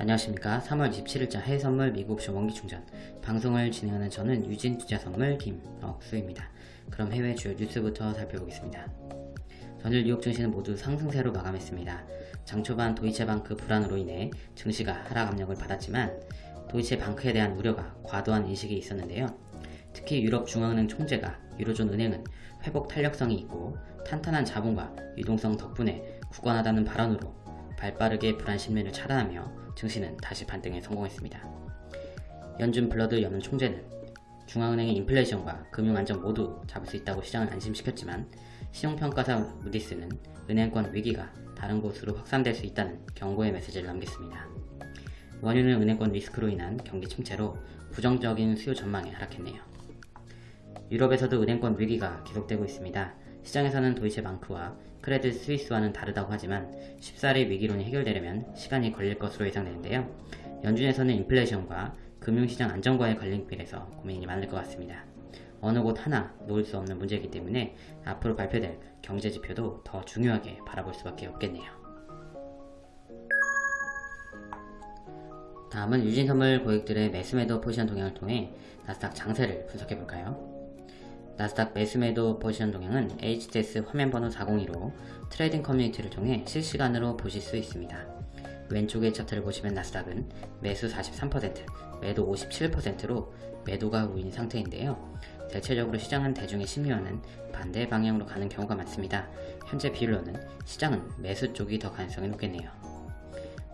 안녕하십니까. 3월 27일자 해외선물 미국옵션 원기충전. 방송을 진행하는 저는 유진투자선물 김억수입니다. 그럼 해외 주요 뉴스부터 살펴보겠습니다. 전일 뉴욕 증시는 모두 상승세로 마감했습니다. 장 초반 도이체방크 불안으로 인해 증시가 하락 압력을 받았지만 도이체방크에 대한 우려가 과도한 인식이 있었는데요. 특히 유럽 중앙은행 총재가 유로존 은행은 회복 탄력성이 있고 탄탄한 자본과 유동성 덕분에 굳건하다는 발언으로 발빠르게 불안 심리를 차단하며 증시는 다시 반등에 성공했습니다. 연준 불러드 연은 총재는 중앙은행의 인플레이션과 금융안정 모두 잡을 수 있다고 시장을 안심시켰지만 신용평가사 무디스는 은행권 위기가 다른 곳으로 확산될 수 있다는 경고의 메시지를 남겼습니다. 원유는 은행권 리스크로 인한 경기 침체로 부정적인 수요 전망에 하락했네요. 유럽에서도 은행권 위기가 계속되고 있습니다. 시장에서는 도이체 방크와 크레딧 스위스와는 다르다고 하지만 쉽사리 위기론이 해결되려면 시간이 걸릴 것으로 예상되는데요. 연준에서는 인플레이션과 금융시장 안정과의 관련길에서 고민이 많을 것 같습니다. 어느 곳 하나 놓을 수 없는 문제이기 때문에 앞으로 발표될 경제지표도 더 중요하게 바라볼 수밖에 없겠네요. 다음은 유진선물 고객들의 매수매도 포지션 동향을 통해 나스닥 장세를 분석해볼까요? 나스닥 매수매도 포지션 동향은 HTS 화면번호 402로 trading 커뮤니티를 통해 실시간으로 보실 수 있습니다. 왼쪽의 차트를 보시면 나스닥은 매수 43%, 매도 57%로 매도가 우위인 상태인데요. 대체적으로 시장은 대중의 심리와는 반대 방향으로 가는 경우가 많습니다. 현재 비율로는 시장은 매수 쪽이 더 가능성이 높겠네요.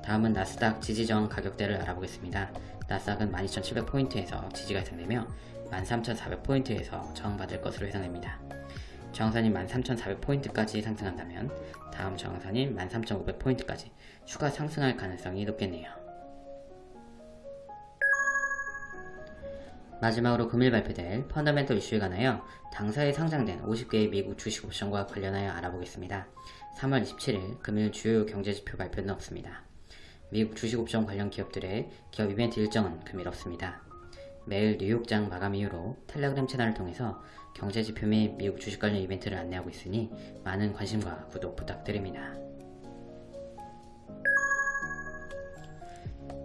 다음은 나스닥 지지저항 가격대를 알아보겠습니다. 나스닥은 12,700포인트에서 지지가 예상되며 13,400포인트에서 저항받을 것으로 예상됩니다. 저항선이 13,400포인트까지 상승한다면 다음 저항선인 13,500포인트까지 추가 상승할 가능성이 높겠네요. 마지막으로 금일 발표될 펀더멘털 이슈에 관하여 당사에 상장된 50개의 미국 주식 옵션과 관련하여 알아보겠습니다. 3월 27일 금일 주요 경제지표 발표는 없습니다. 미국 주식 옵션 관련 기업들의 기업 이벤트 일정은 금일 없습니다. 매일 뉴욕장 마감 이후로 텔레그램 채널을 통해서 경제지표 및 미국 주식 관련 이벤트를 안내하고 있으니 많은 관심과 구독 부탁드립니다.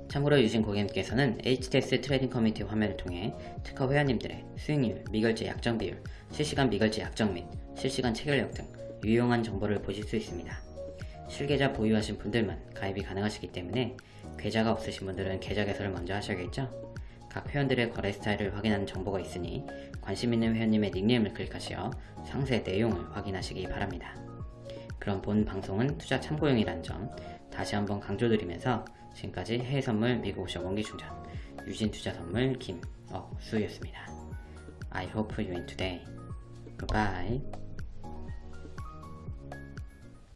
참고로 유진 고객님께서는 HTS trading 커뮤니티 화면을 통해 특허 회원님들의 수익률, 미결제 약정 비율, 실시간 미결제 약정 및 실시간 체결력 등 유용한 정보를 보실 수 있습니다. 실계좌 보유하신 분들만 가입이 가능하시기 때문에 계좌가 없으신 분들은 계좌 개설을 먼저 하셔야겠죠? 각 회원들의 거래 스타일을 확인하는 정보가 있으니 관심 있는 회원님의 닉네임을 클릭하시어 상세 내용을 확인하시기 바랍니다. 그럼 본 방송은 투자 참고용이라는 점 다시 한번 강조드리면서 지금까지 해외선물 미국오션 원기충전 유진투자선물 김억수였습니다. I hope you win today. Goodbye.